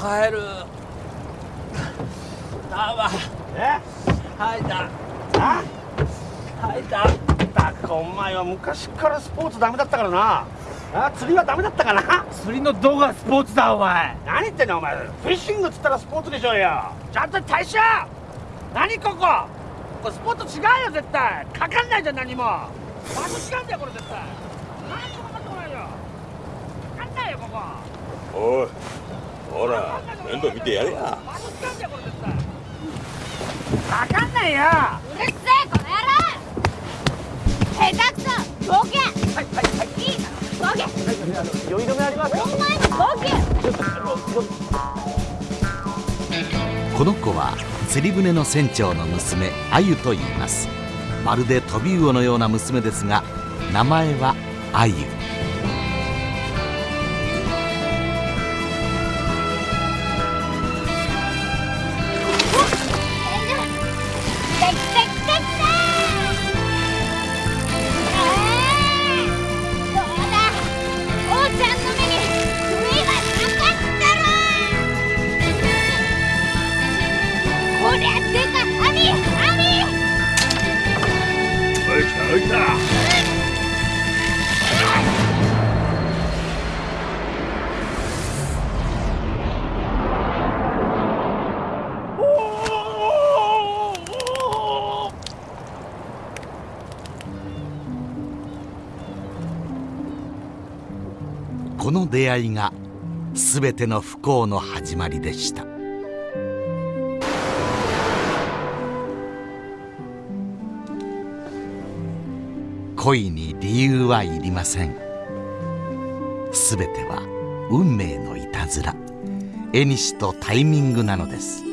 帰る。だわ。え？はいだあ？はいだだかお前は昔からスポーツダメだったからな。あ？釣りはダメだったかな？釣りのどこがスポーツだお前。何言ってんのお前。フィッシングっつったらスポーツでしょうよ。ちゃんと大将何ここ？これスポーツ違うよ絶対。かかんないじゃん何も。場所違うんだよこれ絶対。何もかかってこないよ。かかんないよここ。おいほら面倒見てやれや。かかんないよ。うるせえこの野郎。下手くそボケ。はいはいはい。いいからボケ。酔い止めありますお前もボケ。この子は釣り船の船長の娘あゆと言います。まるで飛び魚のような娘ですが名前はあゆこの出会いが全ての不幸の始まりでした。恋に理由はいりません。全ては運命のいたずら。絵にしとタイミングなのです。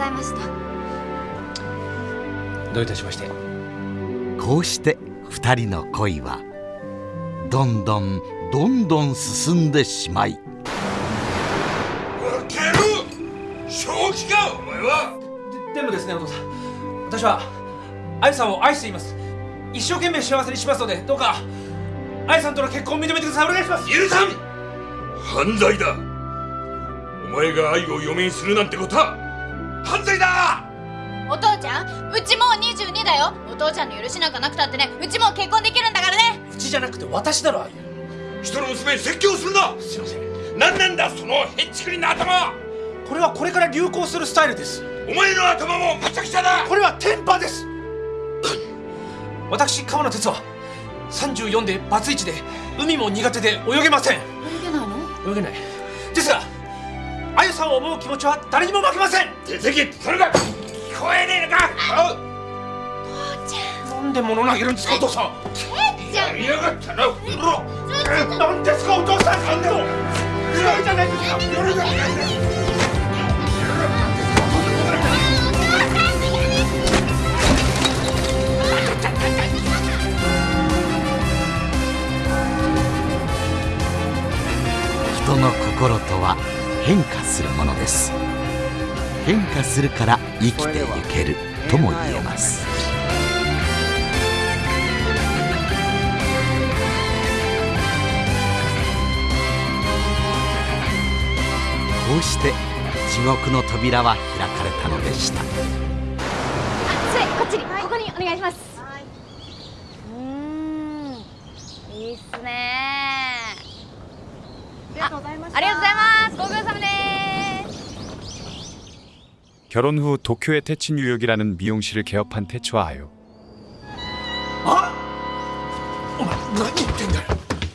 ざいました。どういたしまして。こうして二人の恋はどんどんどんどん進んでしまい。負ける正気かお前は。でもですねお父さん。私はあゆさんを愛しています。一生懸命幸せにしますのでどうかあゆさんとの結婚を認めてください。お願いします。許さん。犯罪だ。お前が愛を嫁にするなんてことは犯罪だお父ちゃんうちもう22だよ。お父ちゃんの許しなんかなくたってねうちもう結婚できるんだからね。うちじゃなくて私だろあゆ。人の娘に説教するな！すいません。何なんだそのへんちくりな頭！これはこれから流行するスタイルです。お前の頭もむちゃくちゃだ！これはテンパです。私川野哲は34でバツイチで海も苦手で泳げません。泳げないの？泳げない。ですがさんを思う気持ちは誰にも負けません。出てけそれが聞こえねえのか。なんで物投げるんですかお父さん。じゃやりやがったな。うろなんですかお父さんなんでも嫌いじゃないですか人の心とは変化するものです。変化するから生きていけるとも言えます。こうして地獄の扉は開かれたのでした。それこっちに、ここにお願いします。うーん。いいっすね 아, ありがとうございますご苦労様です 결혼 후 도쿄의 태치 뉴욕이라는 미용실을 개업한 태치와 아요 아! 어? 어머, 나 이땐들.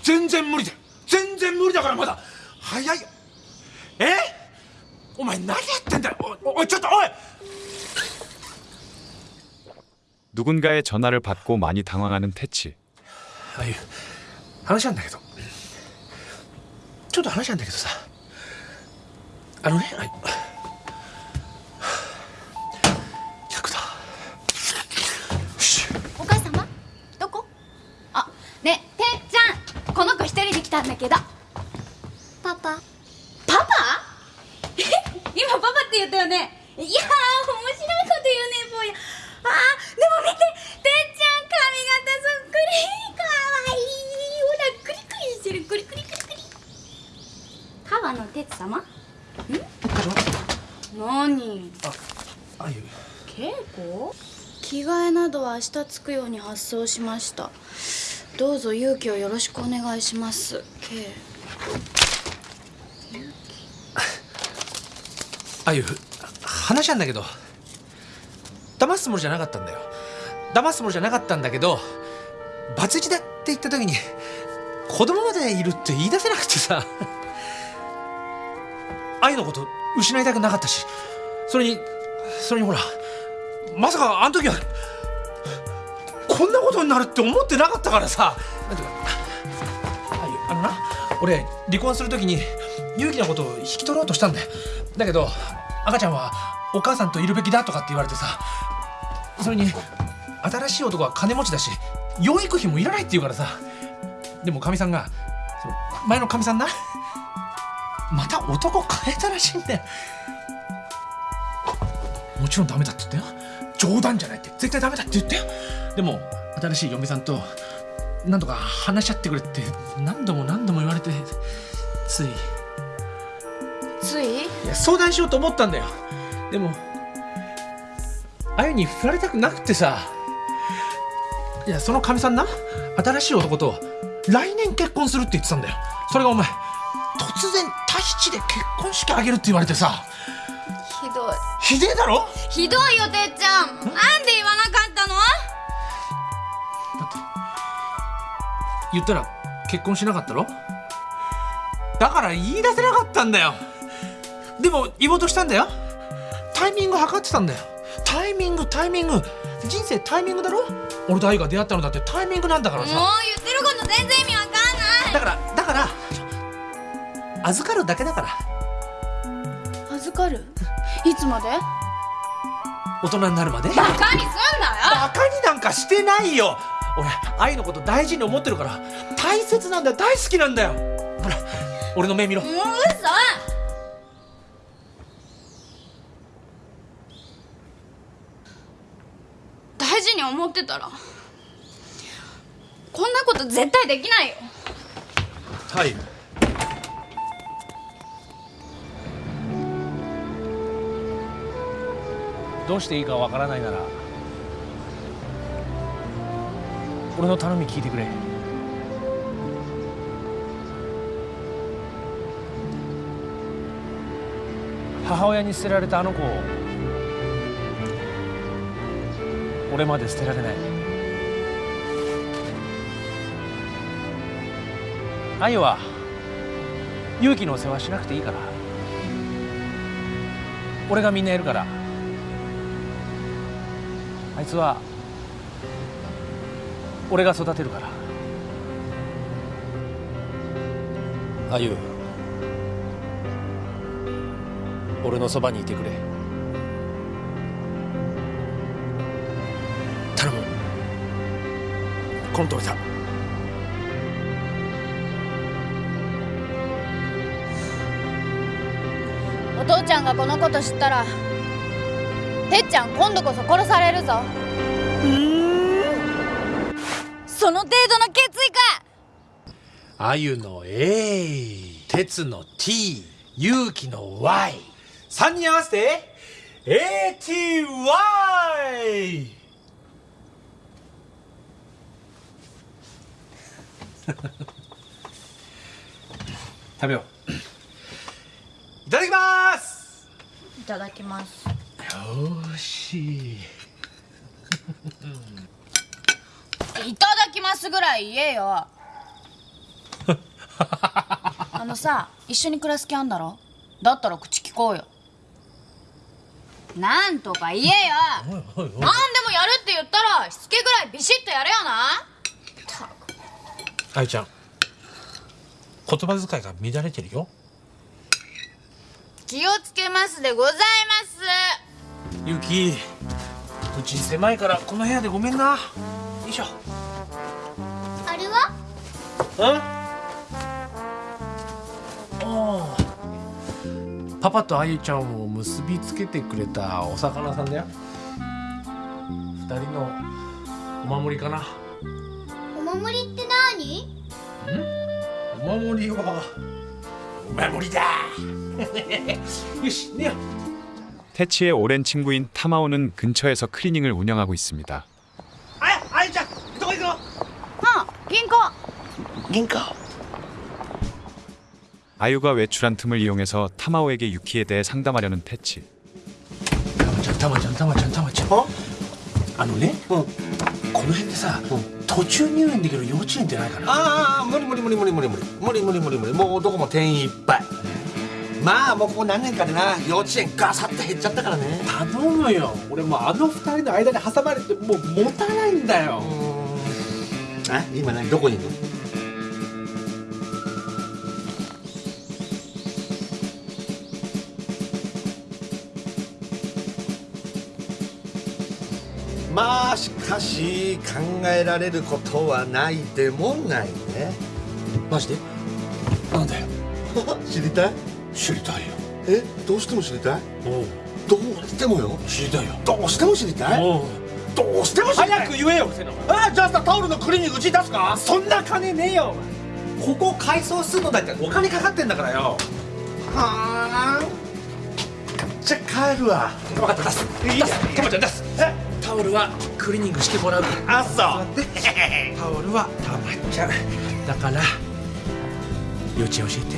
전전 무리자 전전 무리자 가라마다. 하야이. 에? 오마이 나이땐들 어, 어, 어쩌다 어! 누군가의 전화를 받고 많이 당황하는 태치. 아유, 하나씩 안 나게도. ちょっと話なんだけどさ。あのねあ客だ。お母様？どこ？あねてっちゃん。この子一人で来たんだけどパパパパえ今パパって言ったよねいやー面白いこと言うね坊やあーでも見て哲様ん何あゆ稽古着替えなどは明日着くように発送しました。どうぞ勇気をよろしくお願いします。K あゆ話なんだけど。騙すつもりじゃなかったんだよ。騙すつもりじゃなかったんだけどバツイチだって言った時に子供までいるって言い出せなくてさ。あゆのこと失いたくなかったしそれにそれにほらまさかあの時はこんなことになるって思ってなかったからさ。なんていうかああのな俺離婚する時に勇気のことを引き取ろうとしたんだよ。だけど赤ちゃんはお母さんといるべきだとかって言われてさ。それに新しい男は金持ちだし養育費もいらないって言うからさ。でもかみさんがその前のかみさんな。また男変えたらしいんだよ。もちろんダメだって言ったよ。冗談じゃないって絶対ダメだって言ったよでも新しい嫁さんとなんとか話し合ってくれって何度も何度も言われてつい。つい。いや相談しようと思ったんだよ。でもあゆに振られたくなくてさ。いやそのかみさんな新しい男と来年結婚するって言ってたんだよ。それがお前突然タヒチで結婚式あげるって言われてさ。ひどい。ひでえだろ？ひどいよてっちゃん。なんで言わなかったの？だって言ったら結婚しなかったろ？だから言い出せなかったんだよ。でも言おうとしたんだよ。タイミング測ってたんだよ。タイミングタイミング。人生タイミングだろ？俺と愛が出会ったのだって。タイミングなんだからもうさ言ってること全然意味わかんない。だからだから預かるだけだから。預かる？いつまで？大人になるまで？バカにすんなよ！バカになんかしてないよ！俺愛のこと大事に思ってるから大切なんだよ大好きなんだよ！ほら俺の目見ろ。もう嘘！大事に思ってたらこんなこと絶対できないよ。はいどうしていいかわからないなら俺の頼み聞いてくれ。母親に捨てられたあの子を俺まで捨てられない。愛は勇気の世話しなくていいから。俺がみんなやるから。あいつは俺が育てるから。あゆ。俺のそばにいてくれ。頼む。この通りだお父ちゃんがこのこと知ったらてっちゃん今度こそ殺されるぞ。その程度の決意か。あゆの A 鉄の T 勇気の Y3 人合わせて ATY 食べよう。いただきます。いただきますよしい。ただきますぐらい言えよ。あのさ一緒に暮らす気あんだろ？だったら口聞こうよ。なんとか言えよ。何でもやるって言ったらしつけぐらいビシッとやれよな。あゆちゃん言葉遣いが乱れてるよ。気をつけますでございますゆきうち狭いからこの部屋でごめんな。よいしょ。あれは？うんああ。パパとあゆちゃんを結びつけてくれたお魚さんだよ。二人のお守りかな。お守りって何？お守りはお前無理だ。よし寝よう 태치의 오랜 친구인 타마오는 근처에서 클리닝을 운영하고 있습니다. あやあゆちゃんどこ行くのうん銀行銀行 아유가 외출한 틈을 이용해서 타마오에게 유키에 대해 상담하려는 태치. たまちゃんたまちゃんたまちゃんたまちゃんああのね、この辺でさ、途中入園できる幼稚園ってないかなああ無理無理無理無理無理無理無理無理無理無理もうどこも定員いっぱい まあもうここ何年かでな幼稚園ガサッと減っちゃったからね。頼むよ。俺もうあの二人の間に挟まれてもう持たないんだよ。あ今何？どこにいるの？まあしかし考えられることはないでもないね。マジで？なんだよ 知りたい？知りたいよ。えどうしても知りたい？どうしてもよ。知りたいよ。どうしても知りたい？どうしても知りたい？早く言えよせなあじゃあさタオルのクリーニングうちに出すか？そんな金ねえよ。ここ改装するのだってお金かかってんだからよ。はあ。じゃあ帰るわ。分かった出す。出すたまちゃん出す。タオルはクリーニングしてもらう。あそう。タオルはたまちゃんだから幼稚園教えて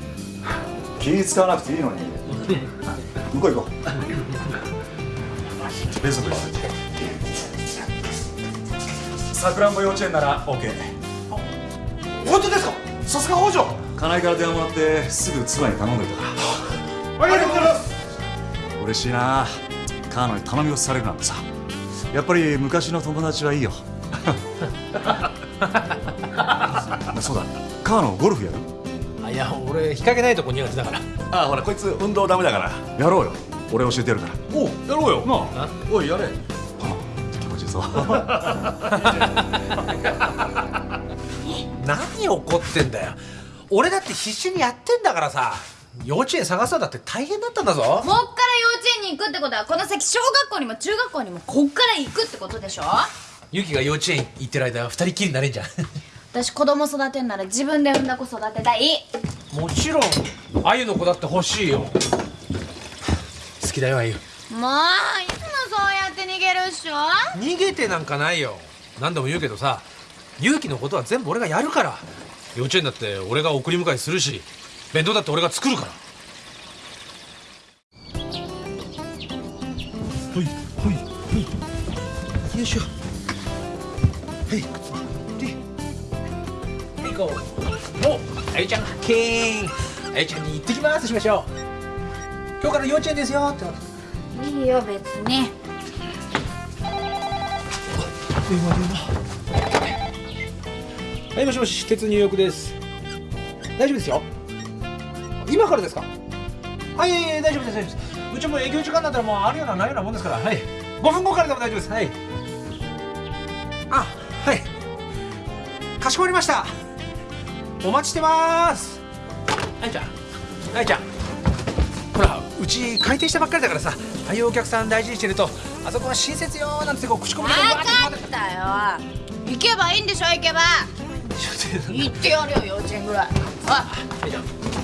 気使わなくていいのに。向こう行こう。さくらんぼ幼稚園なら OK 本当ですか？さすが北条。金井から電話もらってすぐ妻に頼んどいた。ありがとうございます。嬉しいな。カーノに頼み事されるなんてさ。やっぱり昔の友達はいいよ。そうだ。カーノゴルフやる？あいや俺日陰ないとこ苦手だから。あほらこいつ運動ダメだから。やろうよ。俺教えてやるから。おうやろうよ。なあ。おいやれ。気持ちいいぞ。何怒ってんだよ。俺だって必死にやってんだからさ。幼稚園探そうだって大変だったんだぞ。もっから幼稚園に行くってことはこの先小学校にも中学校にもこっから行くってことでしょ？ユキが幼稚園行ってる間は二人きりになれんじゃん私子供育てんなら自分で産んだ子育てたい。もちろんあゆの子だって欲しいよ。好きだよあゆ。もういつもそうやって逃げるっしょ。逃げてなんかないよ。何度も言うけどさ勇気のことは全部俺がやるから。幼稚園だって俺が送り迎えするし弁当だって俺が作るから。ほいほいほい。よいしょ。はい。で行こう。おあゆちゃん。発見あゆちゃんに行ってきます。しましょう。今日から幼稚園ですよ。っていいよ別に。電話電話はいもしもし鉄入浴です。大丈夫ですよ。今からですか？はいいえいえ大丈夫です大丈夫です。うちも営業時間になったらもうあるようなないようなもんですから。はい。5分後からでも大丈夫です。はい。あはい。かしこまりましたお待ちしてます。あいちゃん。あいちゃん。ほらうち開店したばっかりだからさああいうお客さん大事にしてるとあそこは親切よなんてこう口コミで分かったよ。行けばいいんでしょ行けば。行ってやるよ幼稚園ぐらい。あ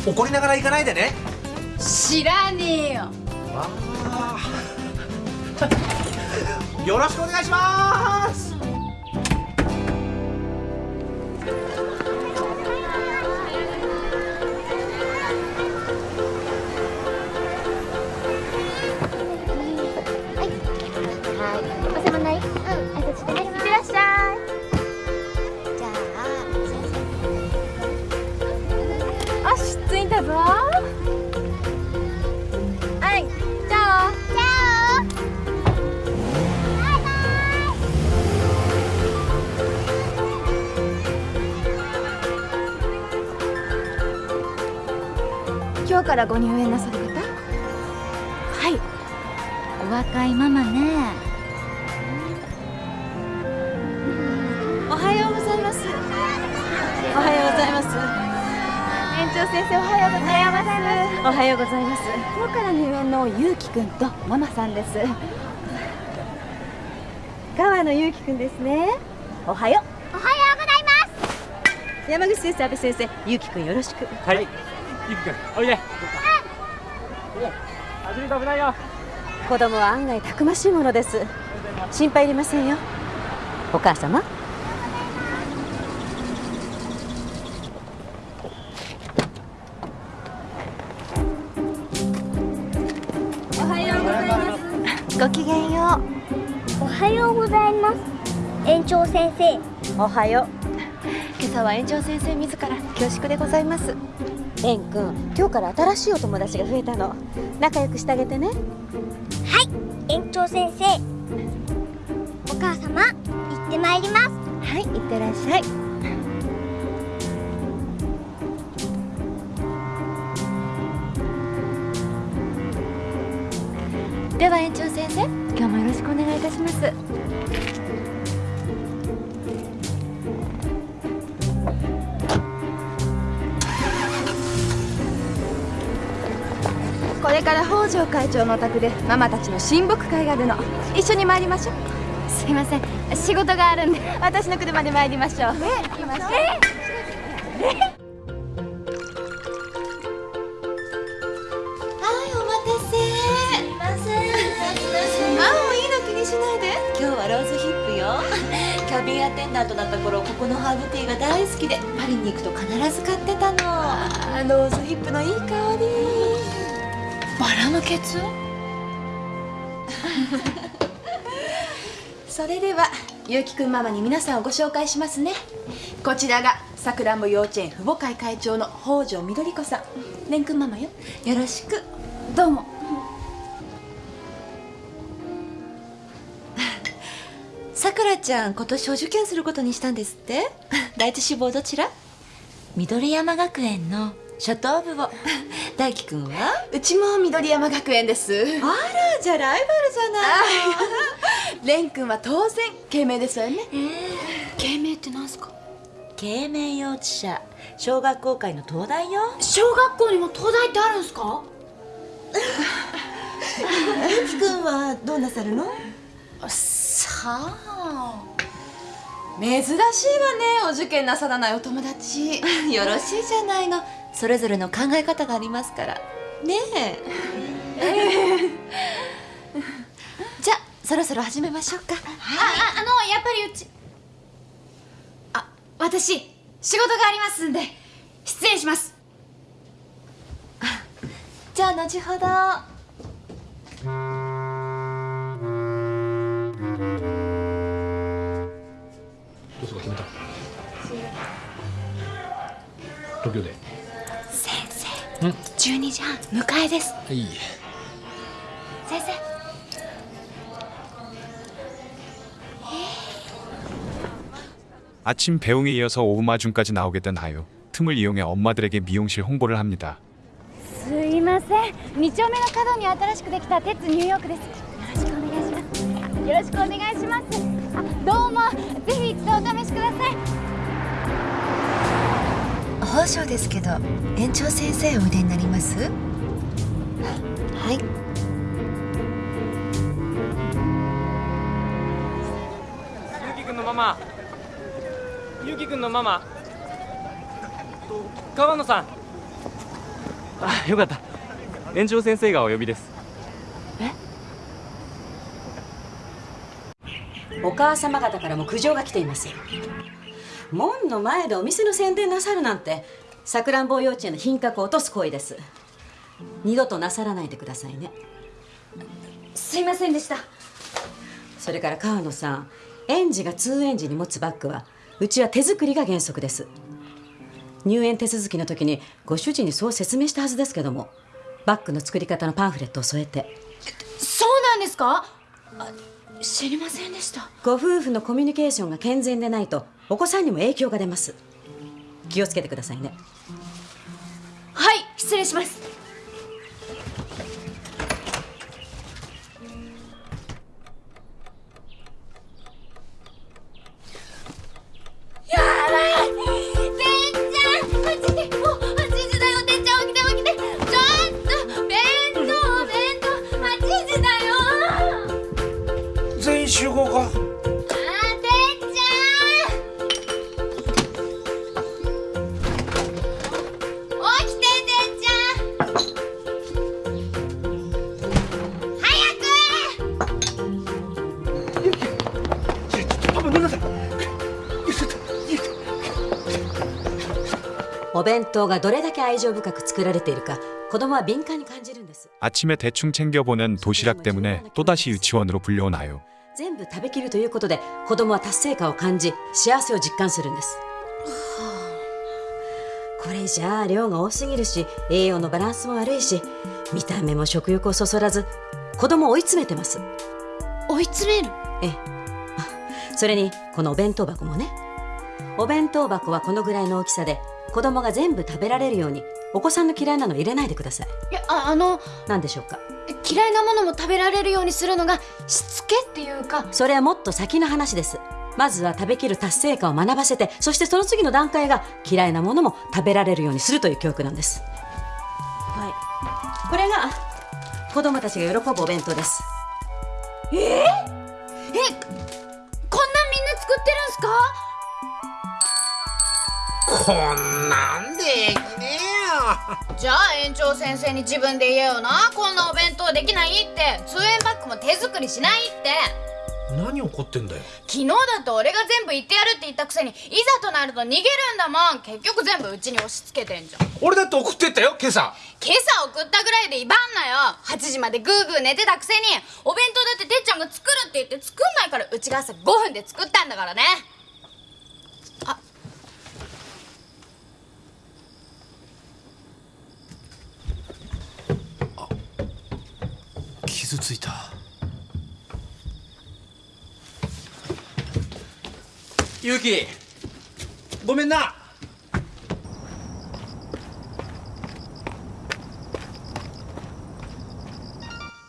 怒りながら行かないでね。知らねえよ。よろしくお願いしますからご入園なさる方？はい。お若いママね。おはようございます。おはようございます。園長先生おはようございます。おはようございます。今日から入園のゆうきくんとママさんです。川野ゆうきくんですね。おはよおはようございます。う山口先生阿部先生ゆうきくんよろしく。はいゆきくんおいで。走ると危ないよ。子供は案外たくましいものです。心配いりませんよ。お母様。おはようございます。ごきげんよおはようございます。園長先生。うおはよう。今朝は園長先生自ら恐縮でございます園くん今日から新しいお友達が増えたの。仲良くしてあげてね。はい園長先生。お母様行ってまいります。はいいってらっしゃい。では園長先生今日もよろしくお願いいたしますこれから北条会長のお宅でママたちの親睦会があるの。一緒に参りましょう。すいません。仕事があるんで。私の車で参りましょう。ね行きましょう。はいお待たせ。すいません。あもういいの気にしないで。今日はローズヒップよ。キャビンアテンダントだった頃ここのハーブティーが大好きでパリに行くと必ず買ってたの。あローズヒップのいい香りバラのケツ？それではゆうきくんママに皆さんをご紹介しますね。こちらがさくらんぼ幼稚園父母会会長の北条みどり子さん。れんくんママよ。よろしく。どうも。さくらちゃん今年お受験することにしたんですって？第一志望どちら？緑山学園の初等部を。大輝くんは？うちも緑山学園です。あらじゃあライバルじゃないレン 君は当然慶明ですわよね慶明ってなんすか？慶明幼稚舎小学校会の東大よ。小学校にも東大ってあるんすか？大輝くんはどうなさるの？さあ。珍しいわねお受験なさらないお友達。よろしいじゃないのそれぞれの考え方がありますから。ねえ。じゃあそろそろ始めましょうか。あああのやっぱりうち。あ私仕事がありますんで失礼します。じゃあ後ほど。どうすか決めた。東京で12時半迎えですいい先生 아침 배웅에 이어서 오후마중까지 나오게 된 하유. 틈을 이용해 엄마들에게 미용실 홍보를 합니다. すいません2丁目の角に新しくできた鉄ニューヨークですよろしくお願いしますよろしくお願いしますあどうもぜひ一度お試しください 宝生ですけど園長先生おいでになります？はい。ゆうきくんのママ。ゆうきくんのママ。と川野さん。あよかった。園長先生がお呼びです。お母様方からも苦情が来ています門の前でお店の宣伝なさるなんてさくらんぼ幼稚園の品格を落とす行為です。二度となさらないでくださいね。すいませんでした。それから川野さん園児が通園時に持つバッグはうちは手作りが原則です。入園手続きの時にご主人にそう説明したはずですけどもバッグの作り方のパンフレットを添えて。そうなんですか？あ知りませんでした。ご夫婦のコミュニケーションが健全でないとお子さんにも影響が出ます。気をつけてくださいね。はい失礼します。 んです 아침에 대충 챙겨보는 도시락 때문에 또다시 유치원으로 불려나요. 全部食べきるということで子供は達成感を感じ幸せを実感するんですこれじゃあ量が多すぎるし栄養のバランスも悪いし見た目も食欲をそそらず子供を追い詰めてます追い詰めるええあそれにこのお弁当箱もねお弁当箱はこのぐらいの大きさで 子供が全部食べられるようにお子さんの嫌いなの入れないでください。いやああの何でしょうか？嫌いなものも食べられるようにするのがしつけっていうか。それはもっと先の話です。まずは食べきる達成感を学ばせてそしてその次の段階が嫌いなものも食べられるようにするという教育なんです。はい。これが子供たちが喜ぶお弁当です。えー、えこんなんみんな作ってるんすか？こんなんできねじゃあ園長先生に自分で言えよな。こんなお弁当できないって。通園バッグも手作りしないって。えよ何怒ってんだよ。昨日だって俺が全部言ってやるって言ったくせにいざとなると逃げるんだもん。結局全部うちに押し付けてんじゃん。俺だって送ってったよ今朝。今朝送ったぐらいで威張んなよ。8時までグーグー寝てたくせに。お弁当だっててっちゃんが作るって言って作んないからうちが朝5分で作ったんだからね傷ついた。ゆうきごめんな。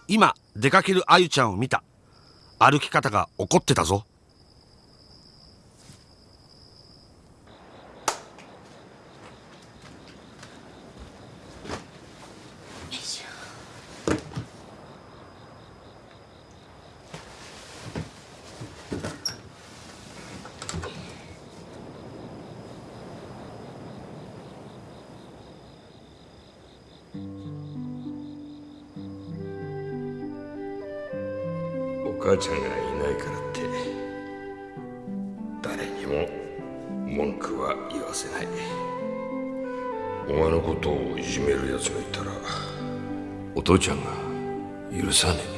今出かけるあゆちゃんを見た。歩き方が怒ってたぞ文句は言わせない。お前のことをいじめる奴がいたらお父ちゃんが許さねえ。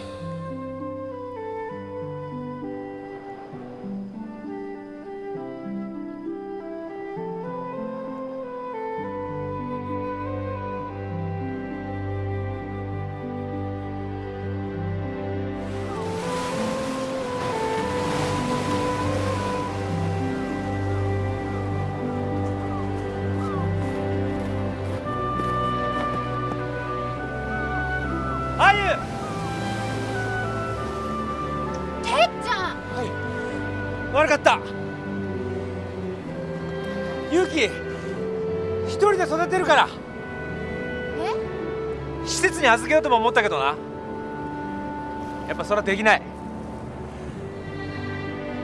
育てるから。え？施設に預けようとも思ったけどな。やっぱそれはできない。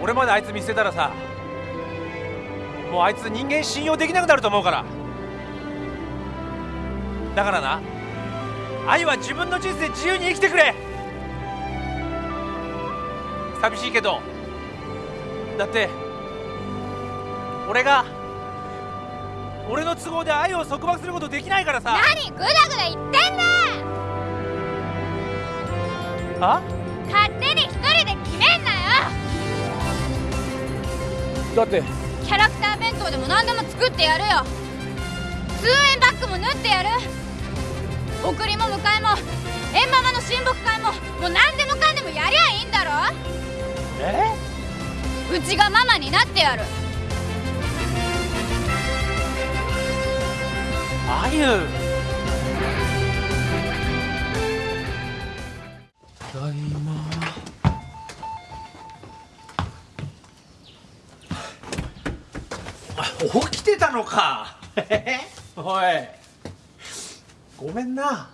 俺まであいつ見捨てたらさもうあいつ人間信用できなくなると思うから。だからな愛は自分の人生自由に生きてくれ。寂しいけど。だって俺が俺の都合で愛を束縛することできないからさ。何？グダグダ言ってんねあ？勝手に一人で決めんなよ。だって。キャラクター弁当でも何でも作ってやるよ。通園バッグも縫ってやる。送りも迎えも縁ママの親睦会ももう何でもかんでもやりゃいいんだろ。え？うちがママになってやる Geil! ま起きてたのか。おい。ごめんな。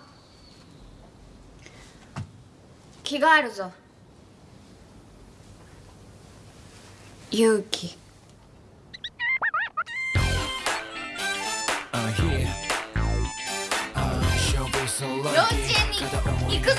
着替えるぞ。勇気。あ、h e 幼稚園に行くぞ